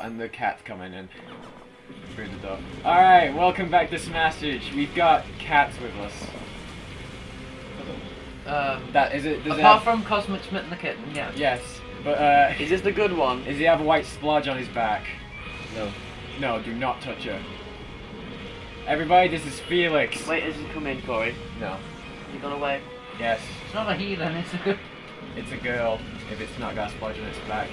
door, and the cat's coming in through the door. Alright, welcome back to Smashage. We've got cats with us. Um, That is it. Does it apart have- from Cosmic Smith and the Kitten, yeah. Yes, but uh, Is this the good one? does he have a white splodge on his back? No. No, do not touch her. Everybody, this is Felix. Wait, is he come in, Corey? No. He gone away? Yes, It's not a heathen, it's a... it's a girl. If it's not got a splodge on its back.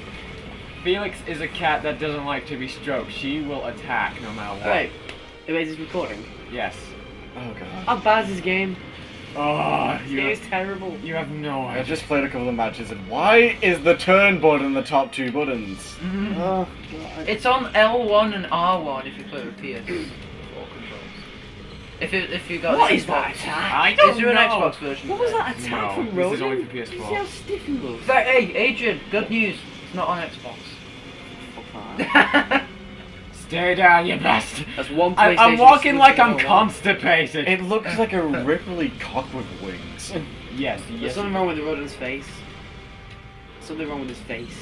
Felix is a cat that doesn't like to be stroked. She will attack no matter what. Wait. Wait, is this recording? Yes. Oh god. How bad is this game? Oh, This you game is have, terrible. you have no idea. I just played a couple of matches and why is the turn button the top two buttons? Mhm. Oh god. It's on L1 and R1 if you play with PS4 controls. If it, if you got What the is that Xbox. attack? I Is don't there an. Xbox version? What was that attack No, from this Rodan? is only for PS4. See how stiff he was? it? Hey, Adrian, good news. It's not on Xbox. Fuck that. Stay down, you bastard. That's one I, PlayStation. I'm walking like I'm constipated. It looks like a Ripley cock with wings. yes, There's yes. something wrong with the Rodan's face. Something wrong with his face.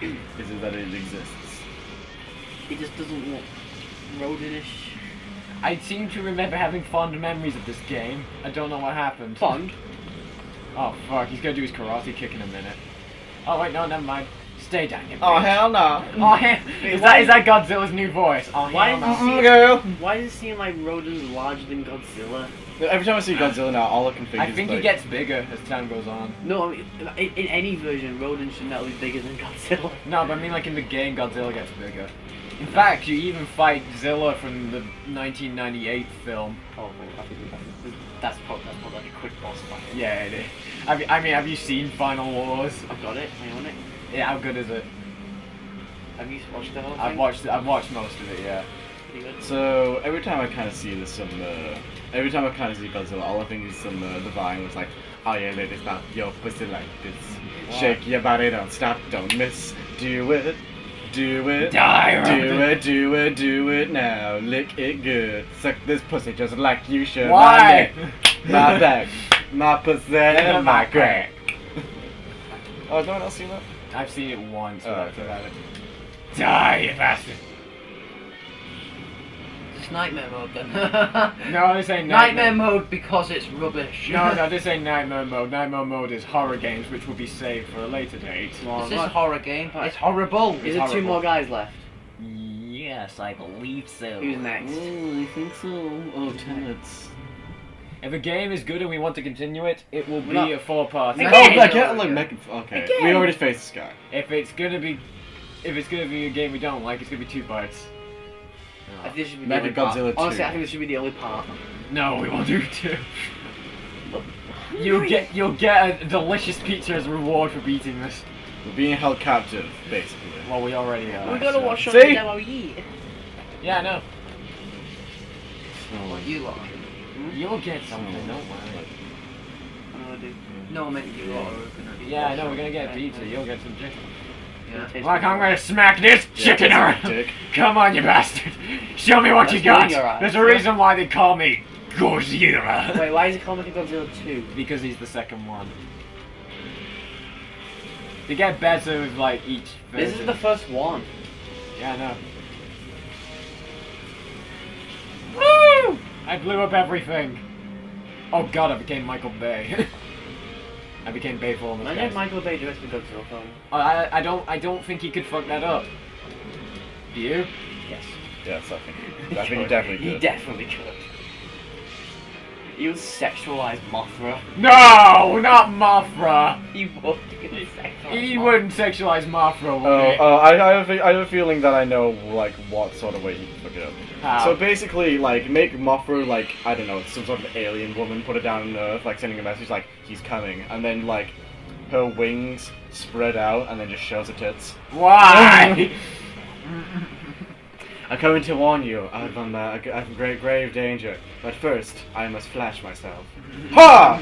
Is it that it exists? It just doesn't look Rodanish. I seem to remember having fond memories of this game. I don't know what happened. Fond. Oh fuck, he's gonna do his karate kick in a minute. Oh wait, no, never mind. Stay down, you Oh hell no. Oh, hell. Is that, is that Godzilla's new voice? Oh, Why hell is no. he- girl. Why does it seem like Rodan's larger than Godzilla? Every time I see Godzilla now, all I can think I is think like, he gets bigger as time goes on. No, I mean, in, in any version, Rodan should not be bigger than Godzilla. No, but I mean like in the game, Godzilla gets bigger. In fact, you even fight Zilla from the 1998 film. Oh, wait, I think that's, that's probably, that's probably like a quick boss fight. Yeah, it is. Have you, I mean, have you seen Final Wars? I've got it. I own it. Yeah, how good is it? Have you watched the whole thing? I've watched. I've watched most of it. Yeah. So every time I kind of see this some, uh, every time I kind of see Godzilla, all I think is some uh, the Vine was like, oh yeah, ladies, stop your pussy like this, Wow. shake your body, don't stop, don't miss, do it, do it, Die, do it, do it, do it now, lick it good, suck this pussy just like you should. My Why? neck, my back, my pussy, and my crack. Oh, no one else seen that? I've seen it once. Oh, that's okay. it. Die, you bastard! It's nightmare mode then. No, this ain't nightmare nightmare. mode because it's rubbish. No, no, this ain't nightmare mode. Nightmare mode is horror games, which will be saved for a later date. Well, This is a horror game. It's horrible. Is there two more guys left? Yes, I believe so. Who's next? I think so. Oh, tenants. If a game is good and we want to continue it, it will be No. a four-part. Again! Oh, Again! I get like Mecha. Okay, we already faced this guy. If it's gonna be, if it's gonna be a game we don't like, it's gonna be two parts. Oh. I think this should be the Mega only part. Godzilla 2. Honestly, I think this should be the only part. No, we won't do two. You'll get you'll get a delicious pizza as a reward for beating this. We're being held captive, basically. Well, we already are. We're gonna so- watch on See? the demo eat. Yeah, I know. Oh, You lot. You'll get something. Don't worry. Oh, dude. Mm. No, I meant you are. Yeah, I know. We're gonna get pizza. You'll get some chicken. Yeah. Like I'm gonna smack this Yeah, chicken around. dick. Come on, you bastard! Show me what That's you got. There's a reason why they call me Godzilla. Wait, why is it called Mecha Godzilla 2? Because he's the second one. They get better with like each version. This is the first one. Yeah, I know. I blew up everything. Oh god, I became Michael Bay. I became Bay for almost. Imagine if Michael Bay just directed the Godzilla film. I, I don't I don't think he could fuck that up. Do you? Yes. Yes, I think. I think he definitely could. He definitely could. He would sexualize Mothra. No, not Mothra. He would. He Mothra. wouldn't sexualize Mothra, would Oh, he? oh, I, I, have a, I have a feeling that I know like what sort of way he could fuck it up. How? So basically, like, make Mothra like I don't know, some sort of alien woman, put it down on Earth, like sending a message like he's coming, and then like her wings spread out, and then just shows her tits. Why? I'm coming to warn you of um, uh, of great grave danger, but first I must flash myself. Ha!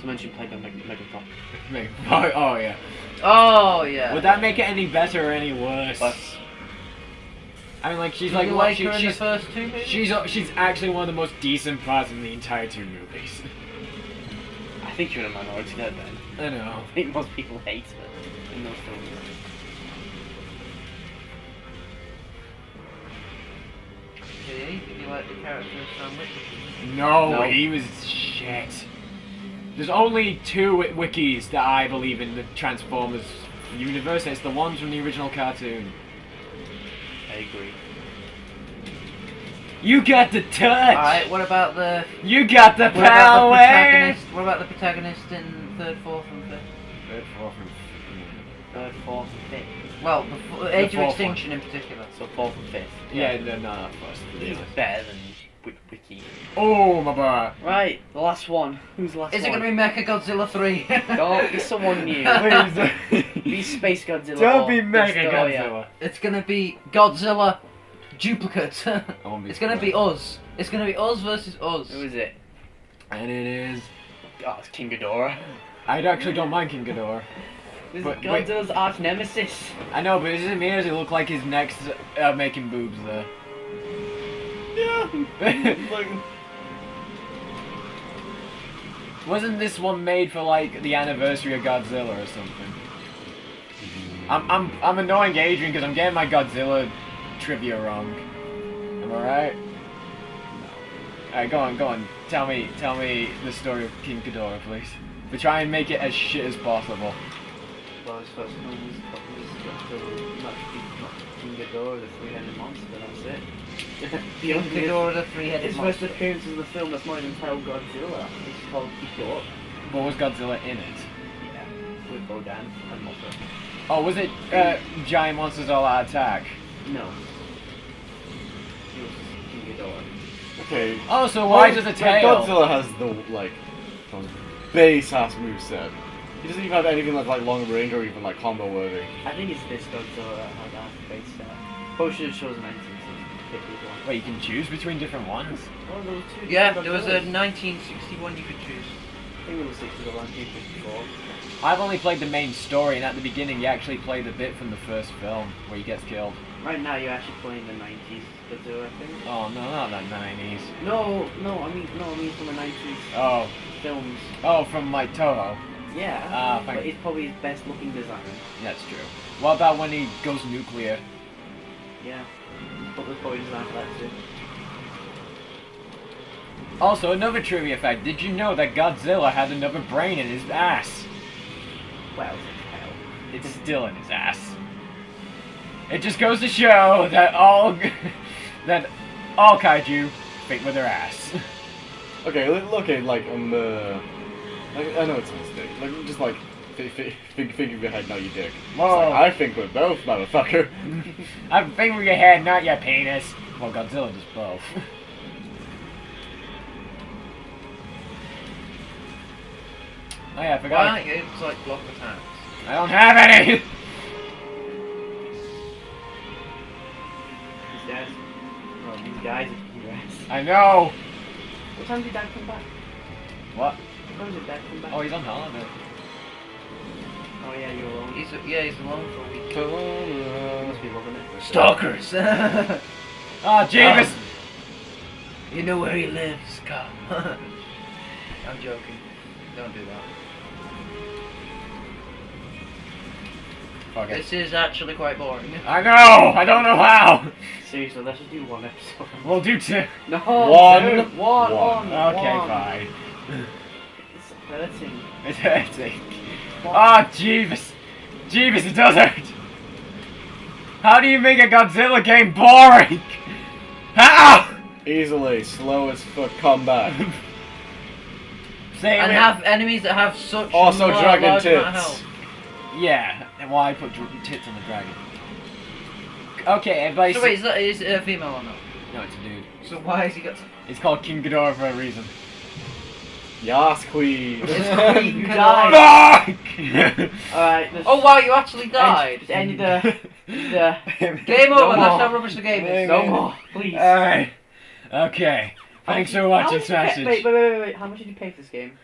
To mention played by Meg- Megatron. Make- oh, oh yeah. Oh yeah. Would that make it any better or any worse? But I mean, like she's Did like you what, like she- her in the she's first two movies? she's she's actually one of the most decent parts in the entire two movies. I I think you're in a minority there, Ben. I know. I think most people hate it in those films. Okay, did you like the character of Sam Witwicky? No, No. he was shit. There's only two wikis that I believe in the Transformers universe. It's the ones from the original cartoon. I agree. You got the touch. Alright, what about the You got the what about the protagonist? What about the protagonist in third, fourth, and fifth? Third, fourth, and- Third, fourth, and fifth. Well, the, f- Age of fourth Extinction in particular. So fourth and fifth. Yeah, no, no, not first. He's better than Wi- Wiki. Oh, my boy. Right, the last one. Who's the last Is it going to be Mecha Godzilla 3? Don't be someone new. Please. Be Space Godzilla. Don't be Mega Destroyer. Godzilla. It's going to be Godzilla duplicate. It's going to be us. It's going to be us versus us. Who is it? And it is. Oh, it's King Ghidorah. I actually don't mind King Ghidorah. This But- is Godzilla's arch nemesis. I know, but is it me or does it look like his next uh, making boobs there? Yeah. like, Wasn't this one made for like the anniversary of Godzilla or something? I'm I'm I'm annoying Adrian because I'm getting my Godzilla trivia wrong. Am I right? No. Alright, go on, go on. Tell me, tell me the story of King Ghidorah, please. But try and make it as shit as possible. well, his first film was, was Godzilla, not, not King Ghidorah, the three-headed monster. That's it. the King Ghidorah the three-headed His monster. first appearance in the film that's not even titled Godzilla. It's called Ghidorah. What was Godzilla in it? Yeah. With Rodan and Mothra. Oh, was it uh, Giant Monsters All Out Attack? No. He was King Ghidorah. Okay. Oh, so why oh, does the Like, tail? Godzilla has the like base ass moveset. He doesn't even have anything that's like long range or even like combo worthy. I think it's this Godzilla that has that base set. Probably should have chosen 1960 one. Wait, you can choose between different ones? Oh, there was two Yeah, there was a 1961 you could choose. I think it was 60 or 1954. I've only played the main story, and at the beginning, you actually play the bit from the first film where he gets killed. Right now, you're actually playing the 90s Godzilla, I think. Oh no, not the 90s. No, no, I mean, no, I mean from the 90s Oh, films. oh, from like Toho. Yeah, Ah, thank but it's probably his best looking design. That's true. What about when he goes nuclear? Yeah, but the probably design for that too. Also, another trivia fact: Did you know that Godzilla had another brain in his ass? Well, hell. It's still in his ass. It just goes to show that all that all kaiju fit with their ass. Okay, look, okay, like uh, like, I know it's a mistake. Like just like think, think, think, think of your head, not your dick. It's Whoa. like, I think we're both, motherfucker. I'm fingering your head, not your penis. Well, Godzilla does both. oh yeah, I Why forgot. aren't you able like block attacks? I don't have any. Well, these guys are congrats. I know. What time did Dad come back? What? What time did Dad come back? Oh, he's on holiday. Oh, yeah, you're alone. He's yeah, he's alone for a week. You must be loving it. Stalkers. Ah, oh, Jeebus. Um, you know where he lives. Come. I'm joking. Don't do that. Fuck it. This is actually quite boring. I know. I don't know how. Seriously, let's just do one episode. We'll do two. No, One. two, one, One. one, Okay, one. fine. It's hurting. It's hurting. Ah, oh, Jeeves! Jeeves, it does hurt. How do you make a Godzilla game boring? How? Easily, slow as fuck combat. Say And it. have enemies that have such Also dragon large tits. Yeah, and why I put tits on the dragon. Okay, everybody. So wait, is that is it a female or not? No, it's a dude. So why has he got? It's called King Ghidorah for a reason. Yas, queen. It's Queen. Fuck! Alright, Oh wow, you actually died. End the, the Game No over. more. That's how rubbish the game is. no more, please. Alright. Okay. Thanks for watching much did you pay- Smashage. Wait, wait, wait, wait, wait. How much did you pay for this game?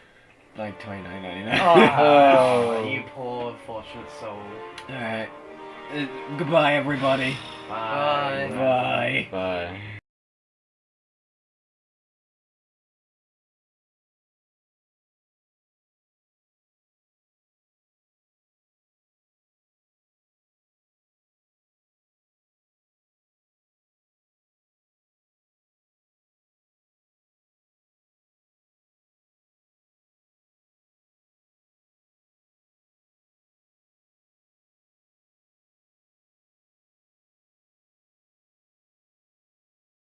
Like twenty nine ninety nine. Oh. you poor unfortunate soul. Alright. Uh, goodbye, everybody. Bye. Bye. Bye.